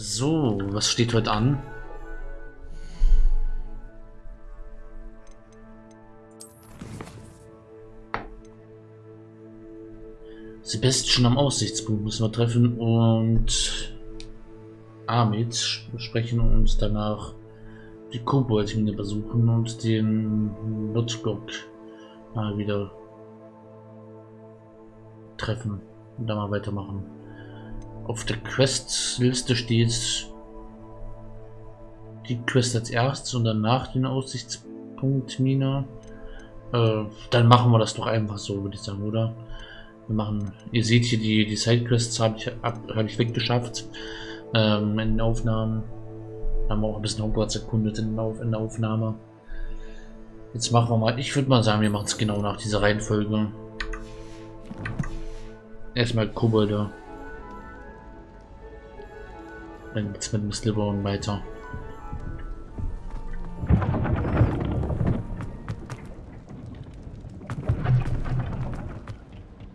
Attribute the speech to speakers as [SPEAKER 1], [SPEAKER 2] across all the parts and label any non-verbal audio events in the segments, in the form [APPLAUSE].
[SPEAKER 1] So, was steht heute an? Sebastian am Aussichtspunkt müssen wir treffen und Amit sprechen und danach die Koboldmine besuchen und den Notblock mal wieder treffen und dann mal weitermachen. Auf der Questliste steht die Quest als erstes und danach den Aussichtspunkt Mine. Äh, dann machen wir das doch einfach so, würde ich sagen, oder? Wir machen, ihr seht hier die, die Sidequests habe ich, hab ich weggeschafft ähm, in den Aufnahmen. Haben wir auch ein bisschen Hogwarts erkundet in, in der Aufnahme. Jetzt machen wir mal, ich würde mal sagen, wir machen es genau nach dieser Reihenfolge. Erstmal Kobolde. Dann geht's mit dem Slytherin weiter.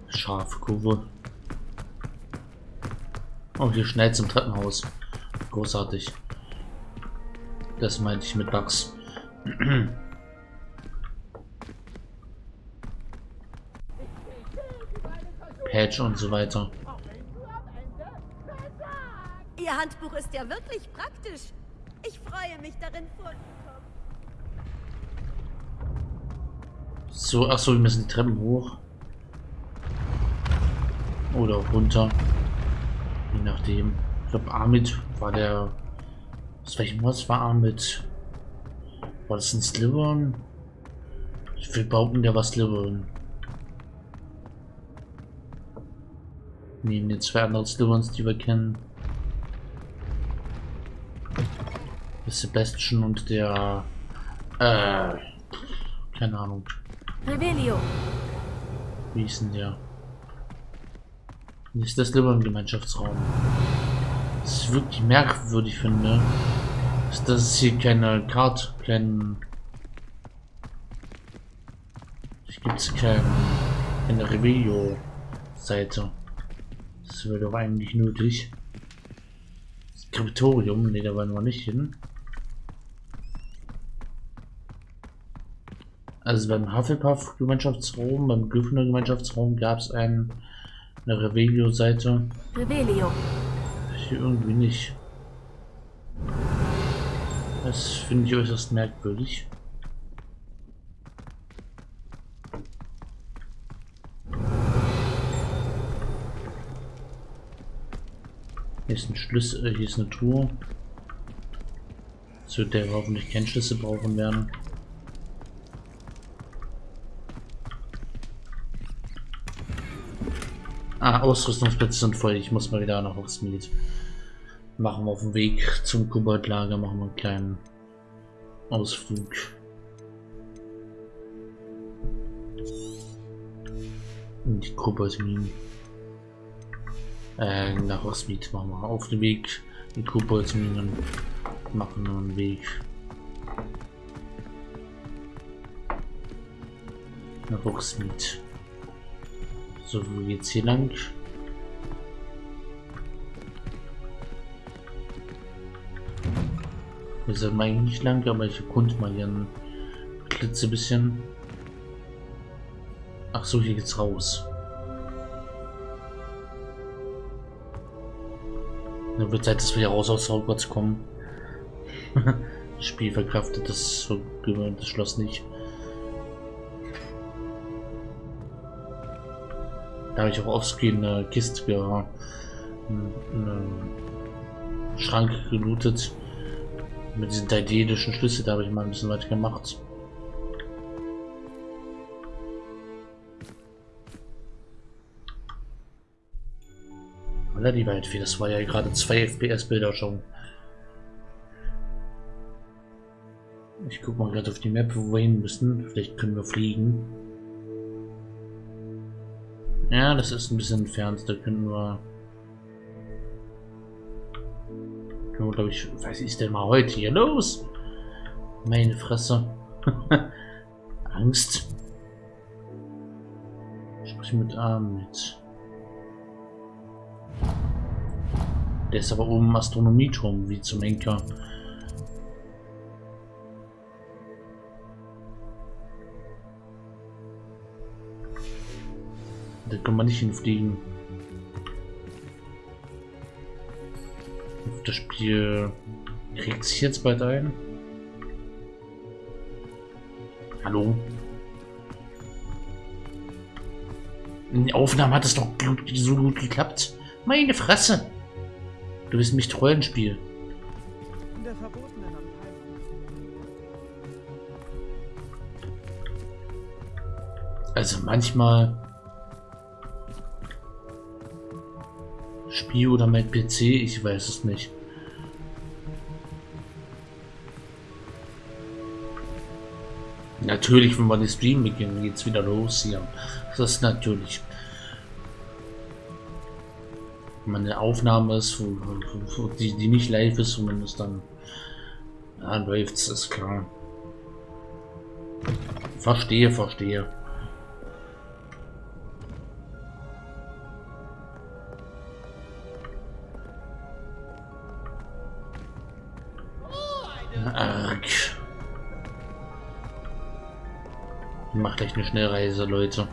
[SPEAKER 1] Scharfe Kurve. Oh, hier schnell zum Treppenhaus. Großartig. Das meinte ich mit Bugs. [CLEARS THROAT] Patch und so weiter.
[SPEAKER 2] Ihr Handbuch ist ja wirklich praktisch. Ich freue mich darin vorzukommen.
[SPEAKER 1] So, ach so, wir müssen die Treppen hoch. Oder runter. Je nachdem. Ich glaube, Amit war der. Was welchem was war Amit? War das ein Slytherin? Ich will behaupten, der war Slytherin. Neben den zwei anderen Slytherins, die wir kennen. Sebastian und der... Äh... Keine Ahnung.
[SPEAKER 2] Rebellion.
[SPEAKER 1] Wie ist denn der? Ist das lieber im Gemeinschaftsraum? Das ist wirklich merkwürdig finde. Ist das hier keine Karte, kein. Hier gibt es kein, keine Rebello-Seite. Das wäre doch eigentlich nötig. Skriptorium, ne, da wollen wir nicht hin. Also beim Hufflepuff-Gemeinschaftsraum, beim Gryffindor-Gemeinschaftsraum gab es einen eine Revelio-Seite.
[SPEAKER 2] Revelio.
[SPEAKER 1] Hier irgendwie nicht. Das finde ich äußerst merkwürdig. Hier ist ein Schlüssel, äh, hier ist eine Tour. Zu der wir hoffentlich keinen Schlüssel brauchen werden. Ausrüstungsplätze sind voll. Ich muss mal wieder nach Hogsmeade. Machen wir auf dem Weg zum Koboldlager, machen wir einen kleinen Ausflug. In die Koboldminen. Äh, nach Hogsmeade machen wir auf dem Weg. Die Koboldminen machen wir einen Weg. Nach Hogsmeade. So, wo geht's hier lang? Wir sind eigentlich nicht lang, aber ich erkunde mal hier ein klitze bisschen. Ach so, hier geht's raus. Dann wird Zeit, dass wir hier raus aus Hogwarts kommen. das [LAUGHS] Spiel verkraftet das das Schloss nicht. Da habe ich auch offscreen eine Kiste, ja, einen Schrank gelootet. Mit diesen daidelischen Schlüssel, da habe ich mal ein bisschen weiter gemacht. Oder die Waldfee, das war ja gerade zwei FPS-Bilder schon. Ich gucke mal gerade auf die Map, wo wir hin müssen. Vielleicht können wir fliegen. Ja, das ist ein bisschen entfernt. Da können wir... Können wir, glaube ich... Was ist denn mal heute hier los? Meine Fresse. [LAUGHS] Angst. Sprich mit A mit. Der ist aber oben im Astronomieturm, wie zum Henker. Da kann man nicht hinfliegen. Das Spiel kriegt sich jetzt bald ein. Hallo? In der Aufnahme hat es doch so gut geklappt. Meine Fresse! Du bist mich Rollenspiel. In der verbotenen Also manchmal Oder mein PC, ich weiß es nicht. Natürlich, wenn wir den Stream beginnen, geht es wieder los hier. Das ist natürlich. Wenn man eine Aufnahme ist, wo, wo, die, die nicht live ist, zumindest dann, dann läuft es, ist klar. Verstehe, verstehe. Gleich eine Schnellreise, Leute.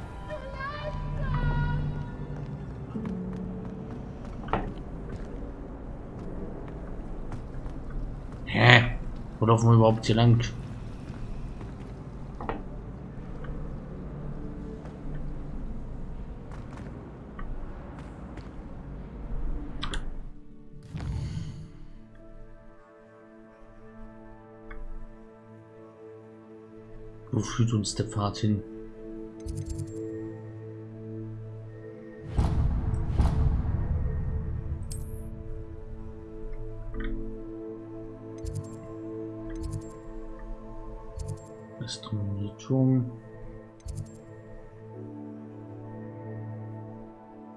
[SPEAKER 1] Hä? Wo laufen wir überhaupt hier lang? Wo führt uns der Pfad hin? Astronomieturm.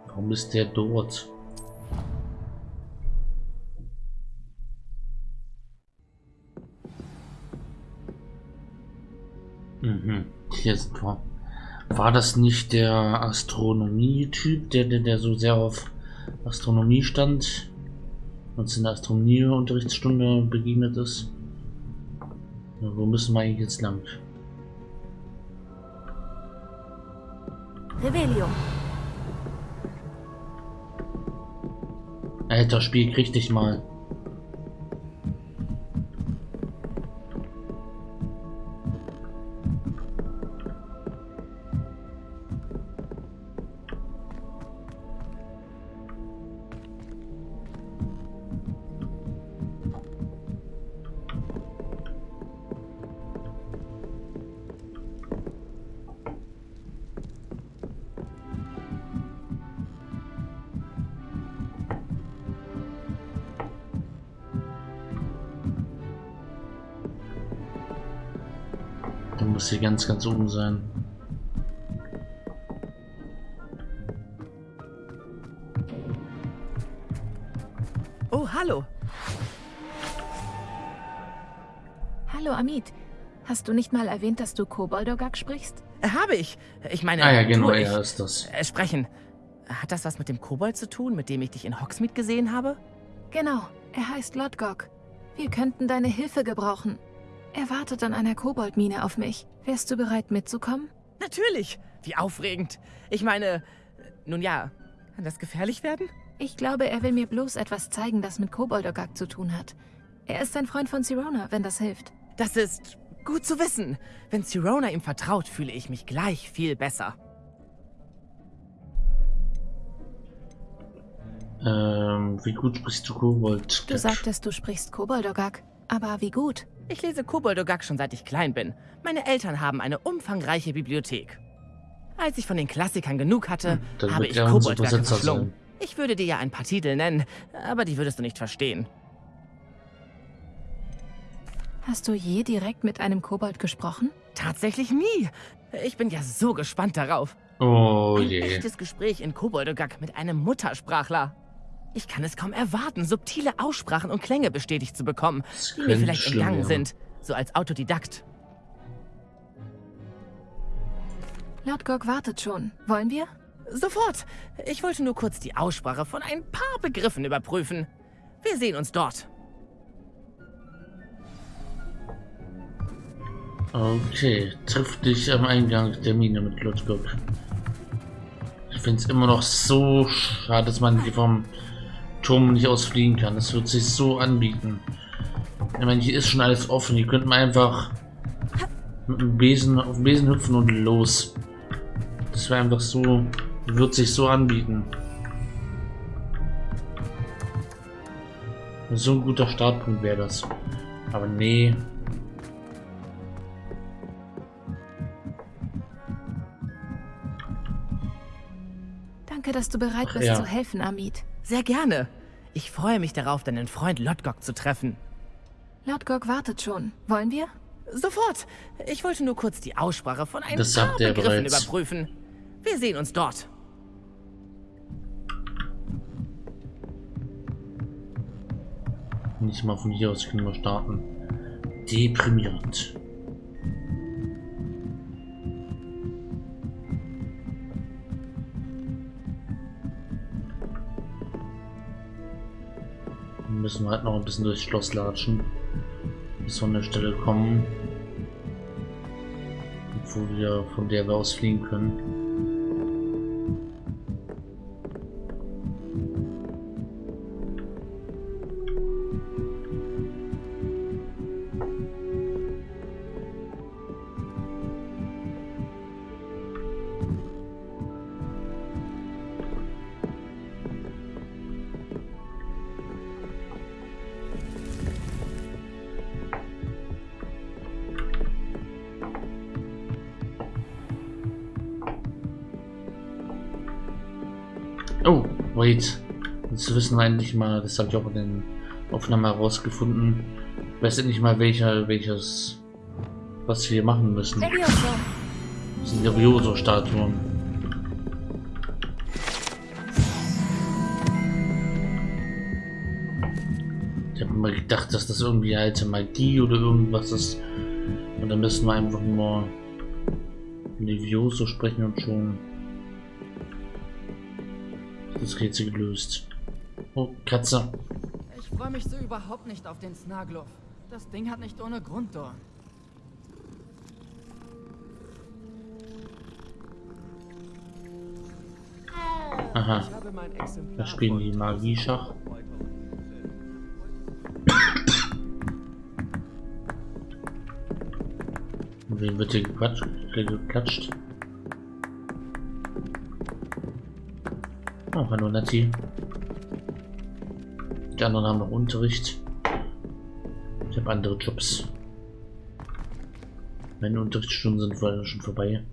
[SPEAKER 1] Warum ist der dort? Ist war, war das nicht der Astronomie-Typ, der, der, der so sehr auf Astronomie stand, uns in der Astronomie-Unterrichtsstunde begegnet ist? Ja, wo müssen wir eigentlich jetzt lang?
[SPEAKER 2] Rebellion.
[SPEAKER 1] Alter, Spiel, krieg dich mal. Muss hier ganz, ganz oben sein.
[SPEAKER 3] Oh, hallo.
[SPEAKER 4] Hallo, Amit. Hast du nicht mal erwähnt, dass du Koboldogak sprichst?
[SPEAKER 3] Habe ich. Ich meine,
[SPEAKER 1] Ah ja, genau,
[SPEAKER 3] ich.
[SPEAKER 1] er ist das.
[SPEAKER 3] Äh, sprechen. Hat das was mit dem Kobold zu tun, mit dem ich dich in Hogsmeade gesehen habe?
[SPEAKER 4] Genau, er heißt Lodgok. Wir könnten deine Hilfe gebrauchen. Er wartet an einer Koboldmine auf mich. Wärst du bereit mitzukommen?
[SPEAKER 3] Natürlich. Wie aufregend. Ich meine, nun ja, kann das gefährlich werden?
[SPEAKER 4] Ich glaube, er will mir bloß etwas zeigen, das mit Koboldogak zu tun hat. Er ist ein Freund von Sirona, wenn das hilft.
[SPEAKER 3] Das ist gut zu wissen. Wenn Sirona ihm vertraut, fühle ich mich gleich viel besser.
[SPEAKER 1] Ähm, wie gut sprichst du Kobold?
[SPEAKER 4] Du sagtest, du sprichst Koboldogak. Aber wie gut?
[SPEAKER 3] Ich lese Koboldogak schon seit ich klein bin. Meine Eltern haben eine umfangreiche Bibliothek. Als ich von den Klassikern genug hatte,
[SPEAKER 1] Hm, Dann
[SPEAKER 3] habe ich
[SPEAKER 1] er
[SPEAKER 3] Koboldwerke verschlungen. Ich würde dir ja ein paar Titel nennen, aber die würdest du nicht verstehen.
[SPEAKER 4] Hast du je direkt mit einem Kobold gesprochen?
[SPEAKER 3] Tatsächlich nie. Ich bin ja so gespannt darauf.
[SPEAKER 1] Oh
[SPEAKER 3] Ein
[SPEAKER 1] je.
[SPEAKER 3] echtes Gespräch in Koboldogak mit einem Muttersprachler. Ich kann es kaum erwarten, subtile Aussprachen und Klänge bestätigt zu bekommen, die mir vielleicht
[SPEAKER 1] schlimm
[SPEAKER 3] entgangen
[SPEAKER 1] werden.
[SPEAKER 3] sind, so als Autodidakt.
[SPEAKER 4] Lodgok wartet schon. Wollen wir?
[SPEAKER 3] Sofort. Ich wollte nur kurz die Aussprache von ein paar Begriffen überprüfen. Wir sehen uns dort.
[SPEAKER 1] Okay, triff dich am Eingang der Mine mit Lutgok. Ich finde es immer noch so schade, dass man hier vom Turm nicht ausfliegen kann. Das wird sich so anbieten. Ich meine, hier ist schon alles offen. Hier könnte man einfach mit dem Besen auf den Besen hüpfen und los. Das wäre einfach so, wird sich so anbieten. So ein guter Startpunkt wäre das. Aber nee.
[SPEAKER 4] Danke, dass du bereit bist
[SPEAKER 1] ja.
[SPEAKER 4] zu helfen, Amit.
[SPEAKER 3] Sehr gerne. Ich freue mich darauf, deinen Freund Lodgok zu treffen.
[SPEAKER 4] Lodgok wartet schon. Wollen wir?
[SPEAKER 3] Sofort. Ich wollte nur kurz die Aussprache von ein
[SPEAKER 1] Das
[SPEAKER 3] paar
[SPEAKER 1] sagt er
[SPEAKER 3] Begriffen
[SPEAKER 1] bereits.
[SPEAKER 3] überprüfen. Wir sehen uns dort.
[SPEAKER 1] Nicht mal von hier aus können wir starten. Deprimierend. Müssen wir halt noch ein bisschen durchs Schloss latschen. Bis wir an der Stelle kommen. Wo wir, von der wir aus fliegen können. Wait. Jetzt wissen wir endlich mal, das habe ich auch in den Aufnahmen herausgefunden. Ich weiß endlich mal welcher, welches, was wir machen müssen. Das sind Levioso-Statuen. Ich habe immer gedacht, dass das irgendwie alte Magie oder irgendwas ist. Und dann müssen wir einfach nur Levioso sprechen und schon das Rätsel gelöst. Oh, Katze.
[SPEAKER 5] Ich freue mich so überhaupt nicht auf den Snagloff. Das Ding hat nicht ohne Grund Dorn.
[SPEAKER 1] Aha, da spielen die Magie-Schach. Und [COUGHS] Wen wird hier gequatscht, hier geklatscht? Oh, hallo Nati. Die anderen haben noch Unterricht. Ich habe andere Jobs. Meine Unterrichtsstunden sind schon vorbei.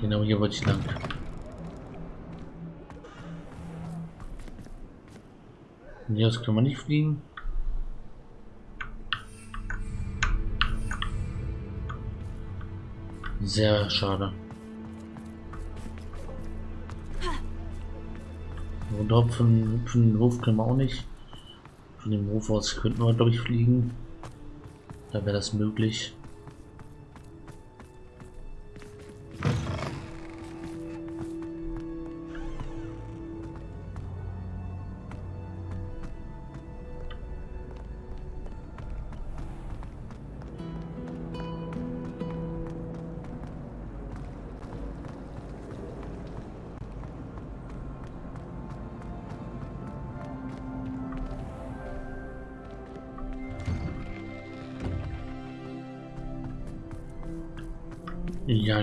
[SPEAKER 1] Genau hier wollte ich lang. Von hier aus kann man nicht fliegen. Sehr schade. Runter von, von dem Hof können wir auch nicht. Von dem Hof aus könnten wir, glaube ich, fliegen. Da wäre das möglich.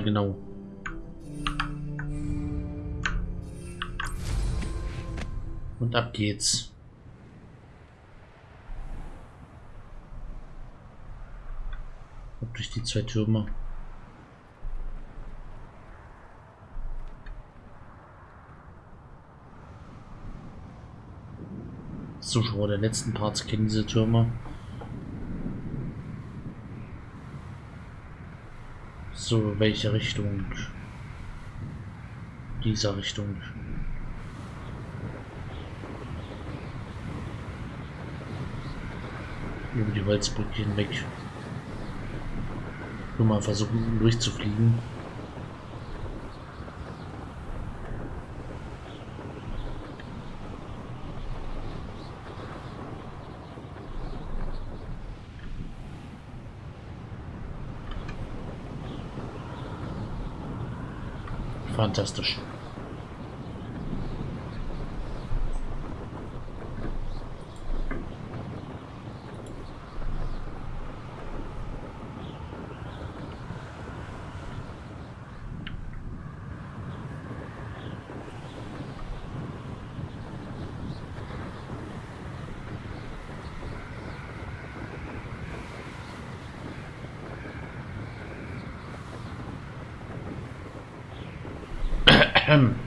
[SPEAKER 1] Genau. Und ab geht's. Ab durch die zwei Türme. Zuschauer der letzten Parts kennen diese Türme. So, welche Richtung? Dieser Richtung. Über die Holzbrücke hinweg. Nur mal versuchen durchzufliegen. ancestors. Fantastisch.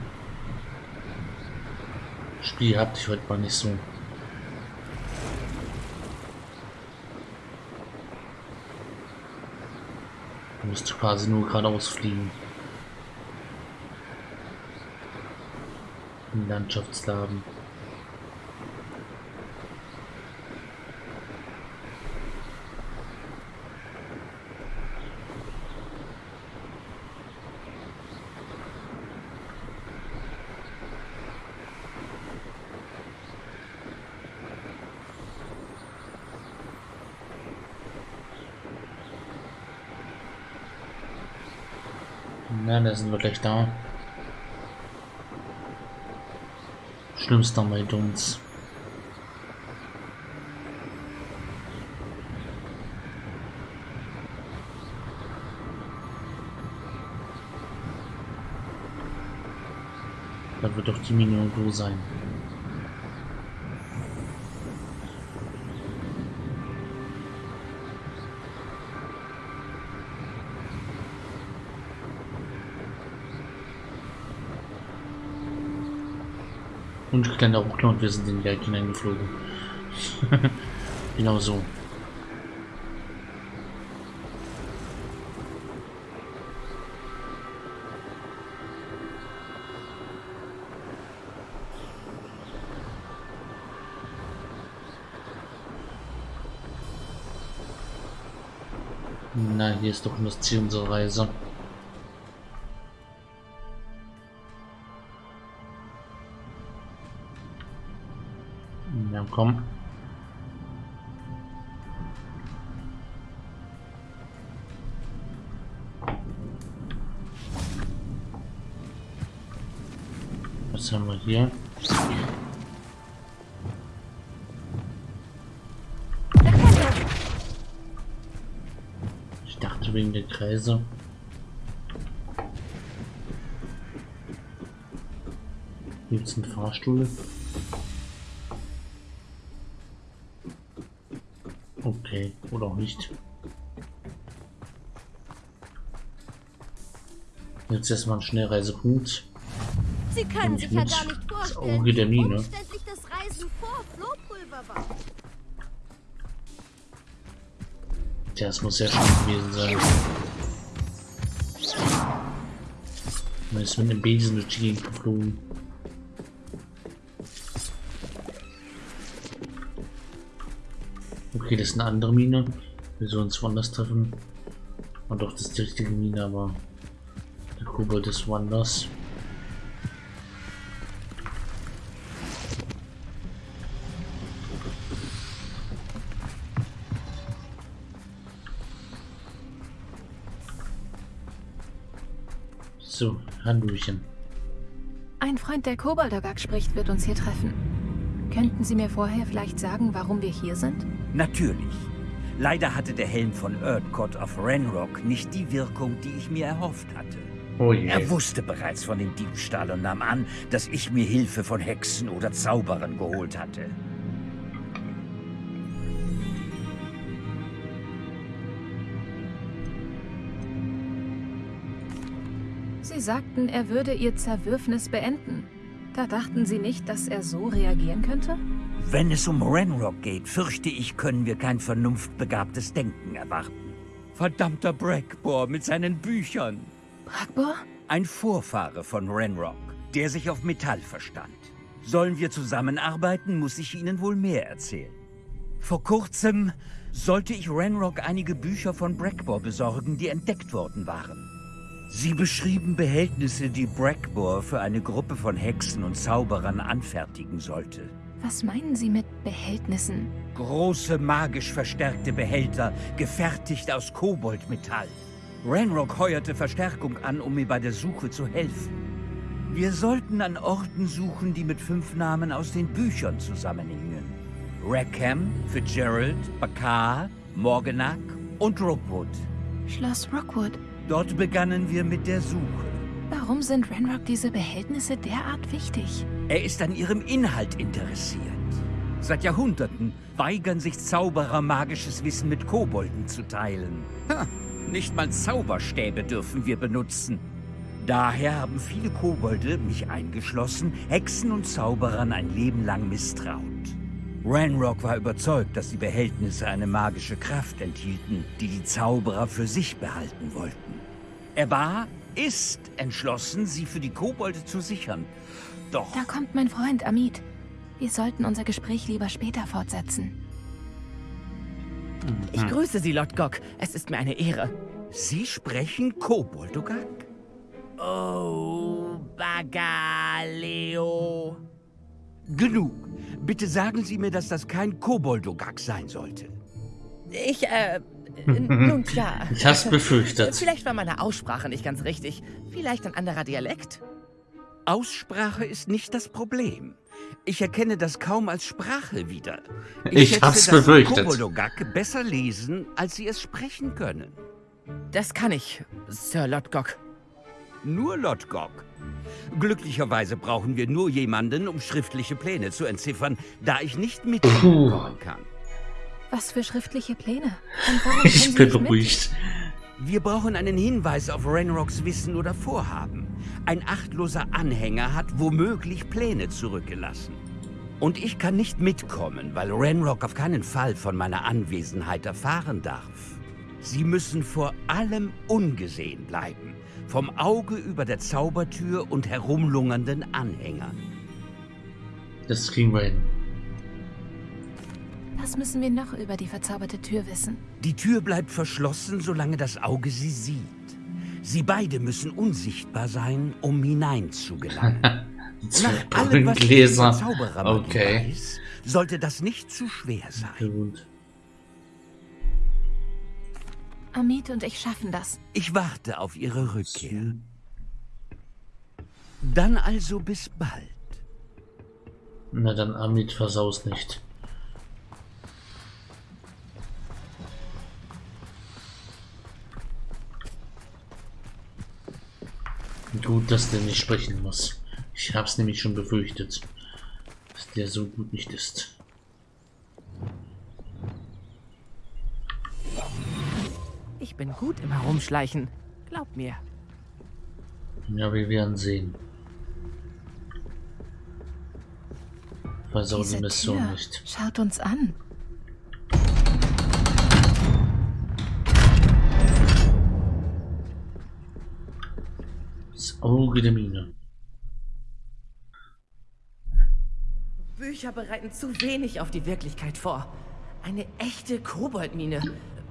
[SPEAKER 1] Spiel habt ich heute mal nicht so. Du musst quasi nur geradeaus fliegen. Im Landschaftsladen. Na, da sind wir gleich da. Schlimmster bei uns. Da wird doch die Mine irgendwo sein. Und kleiner Ruckler und wir sind in die Welt hineingeflogen. [LAUGHS] genau so. Na, hier ist doch das Ziel unserer Reise. Ja, komm. Was haben wir hier? Ich dachte wegen der Kreise. Gibt es einen Fahrstuhl? Okay, oder auch nicht. Jetzt erstmal ein Schnellreisepunkt.
[SPEAKER 2] Sie können sich
[SPEAKER 1] ich
[SPEAKER 2] ja gar nicht
[SPEAKER 1] Das
[SPEAKER 2] vorstellen,
[SPEAKER 1] Auge der Mine.
[SPEAKER 2] das
[SPEAKER 1] muss ja schon gewesen sein. Man ist mit einem Besen durch die Gegend geflogen. Okay, das ist eine andere Mine. Wir sollen uns woanders treffen. Und doch, das ist die richtige Mine, aber der Kobold ist woanders. So, Hallöchen.
[SPEAKER 4] Ein Freund, der Koboldogak spricht, wird uns hier treffen. Könnten Sie mir vorher vielleicht sagen, warum wir hier sind?
[SPEAKER 6] Natürlich. Leider hatte der Helm von Erdcott of Renrock nicht die Wirkung, die ich mir erhofft hatte.
[SPEAKER 1] Oh je.
[SPEAKER 6] Er wusste bereits von dem Diebstahl und nahm an, dass ich mir Hilfe von Hexen oder Zauberern geholt hatte.
[SPEAKER 4] Sie sagten, er würde Ihr Zerwürfnis beenden. Da dachten Sie nicht, dass er so reagieren könnte?
[SPEAKER 6] Wenn es um Renrock geht, fürchte ich, können wir kein vernunftbegabtes Denken erwarten. Verdammter Brackbore mit seinen Büchern.
[SPEAKER 4] Bragbor?
[SPEAKER 6] Ein Vorfahre von Renrock, der sich auf Metall verstand. Sollen wir zusammenarbeiten, muss ich Ihnen wohl mehr erzählen. Vor kurzem sollte ich Renrock einige Bücher von Brackbore besorgen, die entdeckt worden waren. Sie beschrieben Behältnisse, die Brackbore für eine Gruppe von Hexen und Zauberern anfertigen sollte.
[SPEAKER 4] Was meinen Sie mit Behältnissen?
[SPEAKER 6] Große magisch verstärkte Behälter, gefertigt aus Koboldmetall. Ranrock heuerte Verstärkung an, um mir bei der Suche zu helfen. Wir sollten an Orten suchen, die mit fünf Namen aus den Büchern zusammenhingen. Rackham, Fitzgerald, Bakar, Morganach und Rookwood.
[SPEAKER 4] Schloss Rockwood.
[SPEAKER 6] Dort begannen wir mit der Suche.
[SPEAKER 4] Warum sind Renrock diese Behältnisse derart wichtig?
[SPEAKER 6] Er ist an ihrem Inhalt interessiert. Seit Jahrhunderten weigern sich Zauberer, magisches Wissen mit Kobolden zu teilen. Ha, nicht mal Zauberstäbe dürfen wir benutzen. Daher haben viele Kobolde, mich eingeschlossen, Hexen und Zauberern ein Leben lang misstraut. Ranrock war überzeugt, dass die Behältnisse eine magische Kraft enthielten, die die Zauberer für sich behalten wollten. Er war, ist entschlossen, sie für die Kobolde zu sichern. Doch
[SPEAKER 4] Da kommt mein Freund Amit. Wir sollten unser Gespräch lieber später fortsetzen.
[SPEAKER 3] Ich grüße Sie, Lodgok. Es ist mir eine Ehre.
[SPEAKER 6] Sie sprechen Koboldogak?
[SPEAKER 3] Oh, Bagaleo.
[SPEAKER 6] Genug. Bitte sagen Sie mir, dass das kein Koboldogak sein sollte.
[SPEAKER 3] Ich, äh, nun klar.
[SPEAKER 1] Ich hab's befürchtet.
[SPEAKER 3] Vielleicht war meine Aussprache nicht ganz richtig. Vielleicht ein anderer Dialekt?
[SPEAKER 6] Aussprache ist nicht das Problem. Ich erkenne das kaum als Sprache wieder.
[SPEAKER 1] Ich
[SPEAKER 6] schätze,
[SPEAKER 1] hab's
[SPEAKER 6] dass Sie
[SPEAKER 1] befürchtet.
[SPEAKER 6] Koboldogak besser lesen, als Sie es sprechen können.
[SPEAKER 3] Das kann ich, Sir Lodgok.
[SPEAKER 6] Nur Lodgok. Glücklicherweise brauchen wir nur jemanden, um schriftliche Pläne zu entziffern, da ich nicht mitkommen kann.
[SPEAKER 4] Was für schriftliche Pläne? Und [LAUGHS] warum
[SPEAKER 1] Ich bin
[SPEAKER 4] mit?
[SPEAKER 1] beruhigt.
[SPEAKER 6] Wir brauchen einen Hinweis auf Renrocks Wissen oder Vorhaben. Ein achtloser Anhänger hat womöglich Pläne zurückgelassen. Und ich kann nicht mitkommen, weil Renrock auf keinen Fall von meiner Anwesenheit erfahren darf. Sie müssen vor allem ungesehen bleiben. Vom Auge über der Zaubertür und herumlungernden Anhängern.
[SPEAKER 1] Das kriegen wir hin.
[SPEAKER 4] Was müssen wir noch über die verzauberte Tür wissen?
[SPEAKER 6] Die Tür bleibt verschlossen, solange das Auge sie sieht. Sie beide müssen unsichtbar sein, um hineinzugelangen. [LAUGHS] Nach allem, was
[SPEAKER 1] Brillengläser.
[SPEAKER 6] Zauberermagie
[SPEAKER 1] Okay.
[SPEAKER 6] weiß, sollte das nicht zu schwer sein.
[SPEAKER 1] Gut.
[SPEAKER 4] Amit und ich schaffen das.
[SPEAKER 6] Ich warte auf Ihre Rückkehr. Dann also bis bald.
[SPEAKER 1] Na dann, Amit, versaus nicht. Gut, dass der nicht sprechen muss. Ich hab's nämlich schon befürchtet, dass der so gut nicht ist.
[SPEAKER 3] Ich bin gut im Herumschleichen. Glaub mir.
[SPEAKER 1] Ja, wir werden sehen. Versau die Mission
[SPEAKER 4] Tür
[SPEAKER 1] nicht.
[SPEAKER 4] schaut uns an.
[SPEAKER 1] Der Mine.
[SPEAKER 3] Bücher bereiten zu wenig auf die Wirklichkeit vor. Eine echte Koboldmine.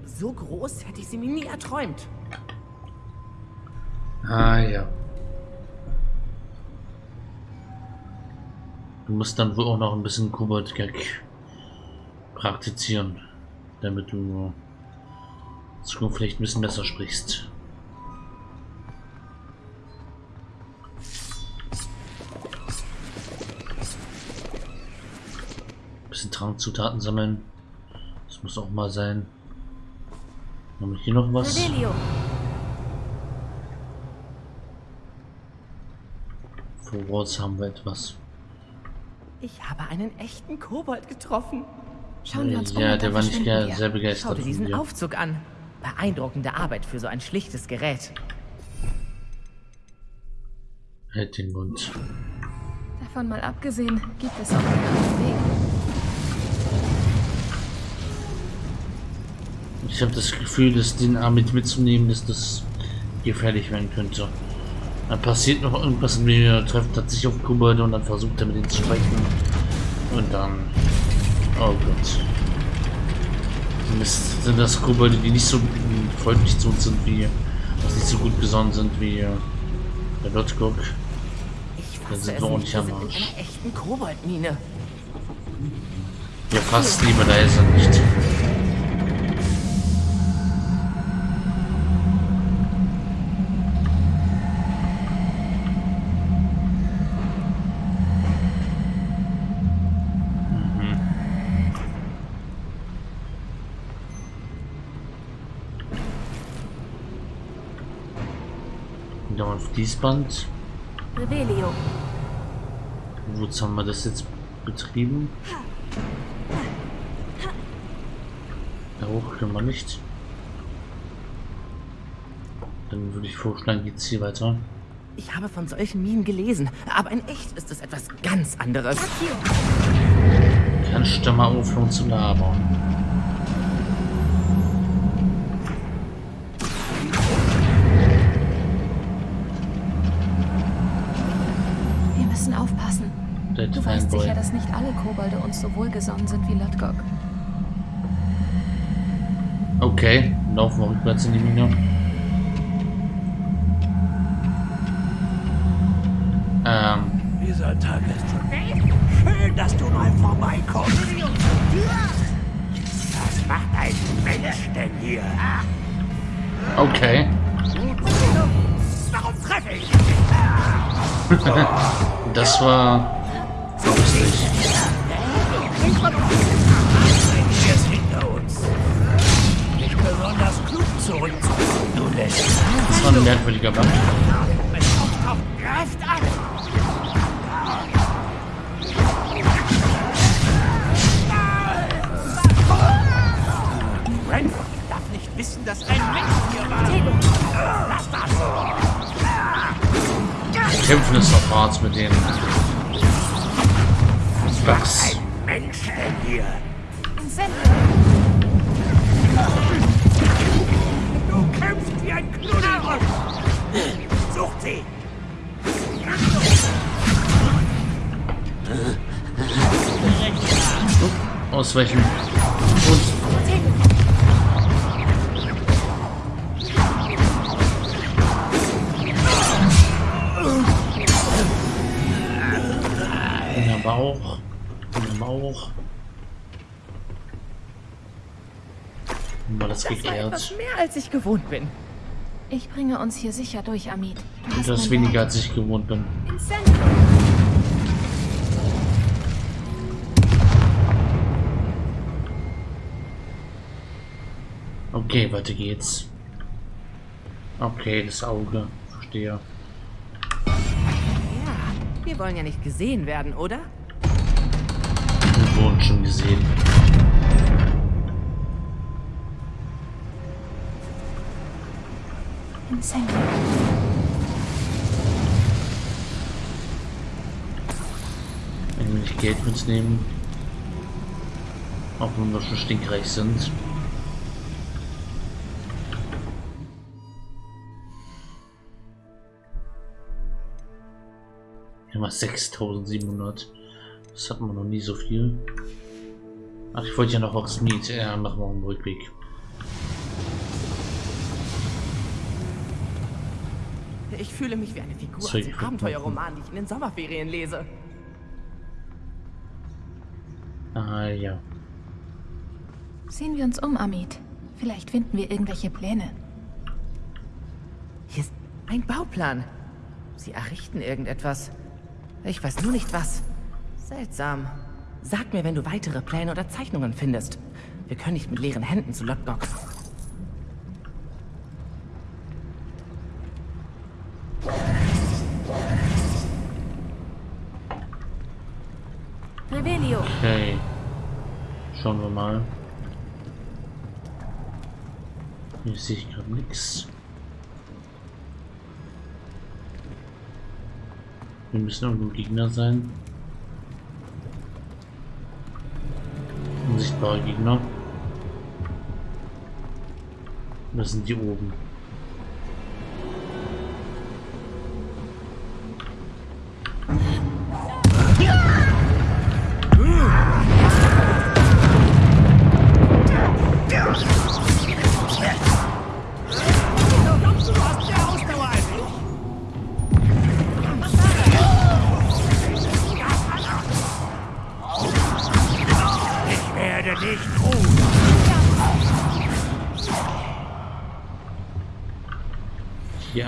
[SPEAKER 3] So groß hätte ich sie mir nie erträumt.
[SPEAKER 1] Ah ja. Du musst dann wohl auch noch ein bisschen Kobold-Gag praktizieren, damit du in Zukunft vielleicht ein bisschen besser sprichst. Bisschen Trankzutaten sammeln. Das muss auch mal sein. Haben wir hier noch was?
[SPEAKER 2] Revelio.
[SPEAKER 1] Voraus haben wir etwas.
[SPEAKER 3] Ich habe einen echten Kobold getroffen.
[SPEAKER 4] Schauen wir uns um
[SPEAKER 1] ja,
[SPEAKER 4] und
[SPEAKER 1] der war nicht sehr
[SPEAKER 3] Schau
[SPEAKER 1] begeistert
[SPEAKER 3] dir
[SPEAKER 1] von
[SPEAKER 3] diesen
[SPEAKER 1] dir.
[SPEAKER 3] Aufzug an. Beeindruckende Arbeit für so ein schlichtes Gerät.
[SPEAKER 1] Halt den Mund.
[SPEAKER 4] Davon mal abgesehen, gibt es auch einen Weg.
[SPEAKER 1] Ich habe das Gefühl, dass den Arm mit mitzunehmen, dass das gefährlich werden könnte. Dann passiert noch irgendwas und wir treffen tatsächlich auf Kobolde und dann versucht er mit ihnen zu sprechen. Und dann... Oh Gott. Das sind das Kobolde, die nicht so freundlich zu uns sind wie, nicht so gut gesonnen sind wie äh, der Lotgok.
[SPEAKER 3] Ich
[SPEAKER 1] Da
[SPEAKER 3] fasse
[SPEAKER 1] sind wir auch
[SPEAKER 3] nicht, wir
[SPEAKER 1] am Arsch.
[SPEAKER 3] einer echten Koboldmine.
[SPEAKER 1] Ja, fast lieber leise nicht. Fließband.
[SPEAKER 4] Revelio.
[SPEAKER 1] Wozu haben wir das jetzt betrieben? Da hoch können wir nicht. Dann würde ich vorschlagen, geht's hier weiter.
[SPEAKER 3] Ich habe von solchen Minen gelesen, aber in echt ist es etwas ganz anderes.
[SPEAKER 1] Kannst du mal aufhören zu labern?
[SPEAKER 4] Weißt sicher, dass nicht alle Kobolde uns so wohlgesonnen sind wie Lodgok.
[SPEAKER 1] Okay, laufen wir rückwärts in die Mine. Ähm,
[SPEAKER 6] Dieser Tag ist schon Schön, dass du mal vorbeikommst. Was macht ein Mensch denn hier?
[SPEAKER 1] okay.
[SPEAKER 6] Warum treffe ich? [LAUGHS]
[SPEAKER 1] Das war lustig.
[SPEAKER 6] Wir ist hinter uns. Nicht besonders klug du lässt.
[SPEAKER 1] Das war ein merkwürdiger Band.
[SPEAKER 6] Greift an. Renford darf nicht wissen, dass ein Mensch hier war. Lass das!
[SPEAKER 1] Kämpfen ist noch hart mit denen.
[SPEAKER 6] Hier? Du kämpfst wie ein Knuddel. Sucht sie!
[SPEAKER 1] Ausweichen. Haben wir das
[SPEAKER 3] Das war etwas
[SPEAKER 1] geklärt?
[SPEAKER 3] mehr, als ich gewohnt bin.
[SPEAKER 4] Ich bringe uns hier sicher durch, Amit. Du
[SPEAKER 1] Das
[SPEAKER 4] mein
[SPEAKER 1] weniger als ich gewohnt bin. Okay, weiter geht's. Okay, das Auge. Verstehe.
[SPEAKER 3] Ja, wir wollen ja nicht gesehen werden, oder?
[SPEAKER 1] Wir wurden schon gesehen.
[SPEAKER 4] Incendio.
[SPEAKER 1] Ein wenig Geld mitnehmen. Auch wenn wir schon stinkreich sind. Immer 6700. Das hatten wir noch nie so viel. Ach, ich wollte ja noch aufs Miet. Ja, machen wir einen Rückweg.
[SPEAKER 3] Ich fühle mich wie eine Figur aus dem. Abenteuerroman, die ich in den Sommerferien lese.
[SPEAKER 1] Ah, ja.
[SPEAKER 4] Sehen wir uns um, Amit. Vielleicht finden wir irgendwelche Pläne.
[SPEAKER 3] Hier ist ein Bauplan. Sie errichten irgendetwas. Ich weiß nur nicht was. Seltsam. Sag mir, wenn du weitere Pläne oder Zeichnungen findest. Wir können nicht mit leeren Händen zu Lotgok.
[SPEAKER 4] Revelio.
[SPEAKER 1] Okay. Schauen wir mal. Hier sehe ich gerade nichts. Wir müssen irgendwo Gegner sein. Unsichtbare Gegner. Das sind die oben.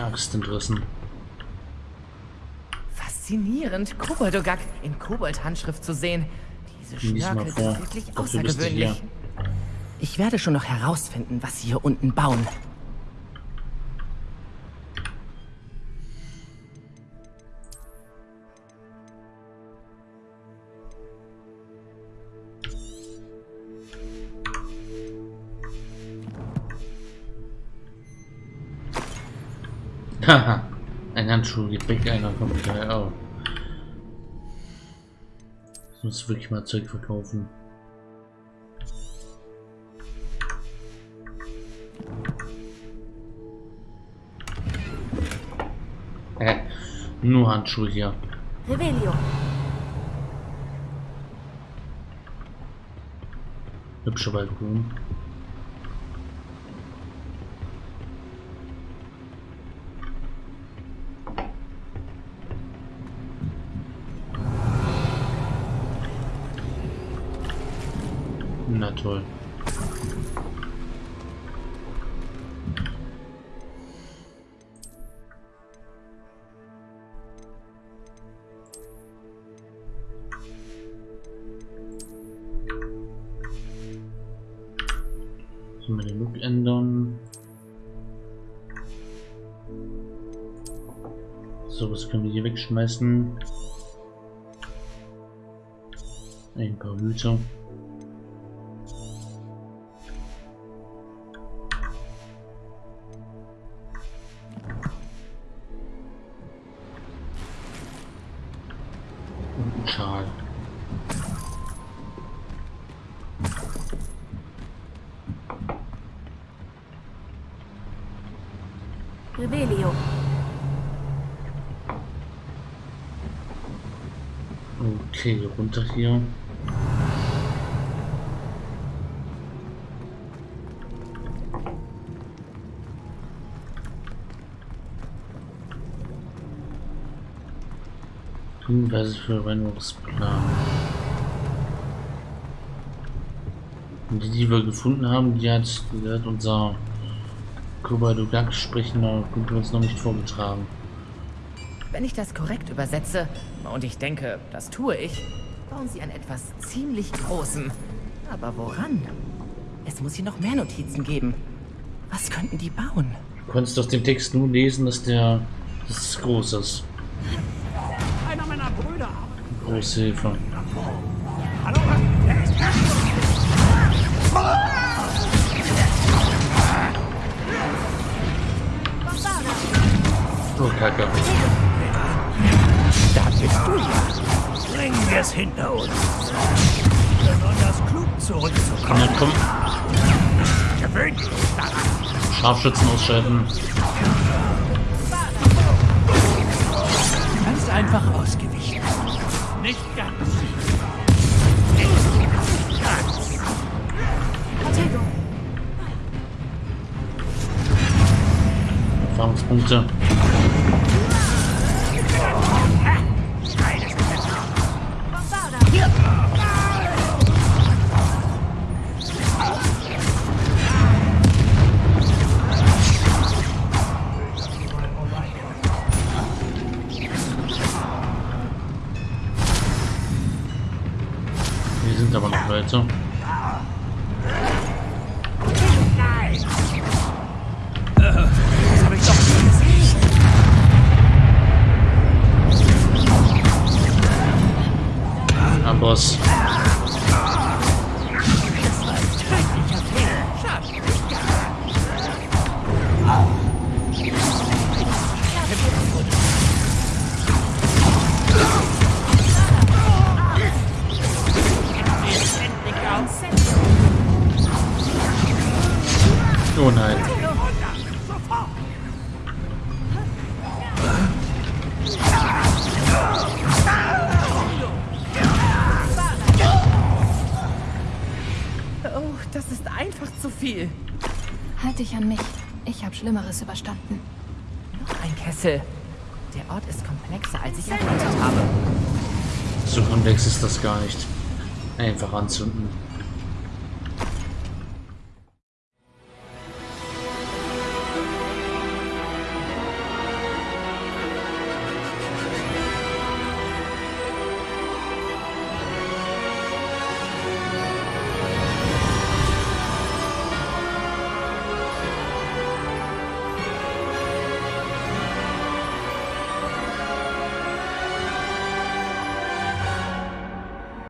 [SPEAKER 1] Axt entrissen.
[SPEAKER 3] Faszinierend, Koboldogak in Kobold-Handschrift zu sehen. Diese Schnörkel sind wirklich außergewöhnlich. Ich werde schon noch herausfinden, was sie hier unten bauen.
[SPEAKER 1] Haha. [LAUGHS] Ein Handschuh geht weg, einer kommt gleich auf. Ich muss wirklich mal Zeug verkaufen. Hä? Nur Handschuhe hier.
[SPEAKER 2] Revelio.
[SPEAKER 1] Hübscher Balkon. Toll. So, mal den Look ändern. So, was können wir hier wegschmeißen? Ein paar Hüte. Okay, runter hier. Hinweise für Verwendungsplan. Und die, die wir gefunden haben, die hat, die hat unser Kobaldodak sprechender Kumpel uns noch nicht vorgetragen.
[SPEAKER 3] Wenn ich das korrekt übersetze, und ich denke, das tue ich, bauen sie an etwas ziemlich Großem. Aber woran? Es muss hier noch mehr Notizen geben. Was könnten die bauen?
[SPEAKER 1] Du konntest aus dem Text nur lesen, dass der dass es groß ist.
[SPEAKER 6] Einer meiner Brüder.
[SPEAKER 1] Große Hilfe.
[SPEAKER 6] Hallo?
[SPEAKER 1] Oh, Kacke.
[SPEAKER 6] Bist du ja. Bringen wir es hinter uns. Besonders klug zurückzukommen.
[SPEAKER 1] Ja, komm,
[SPEAKER 6] Gewöhnt dich daran.
[SPEAKER 1] Scharfschützen ausschalten.
[SPEAKER 6] Ganz einfach ausgewichen. Nicht ganz. Nicht ganz.
[SPEAKER 1] Erfahrungspunkte.
[SPEAKER 4] Schlimmeres überstanden.
[SPEAKER 3] Noch ein Kessel. Der Ort ist komplexer, als ich erwartet habe.
[SPEAKER 1] So komplex ist das gar nicht. Einfach anzünden.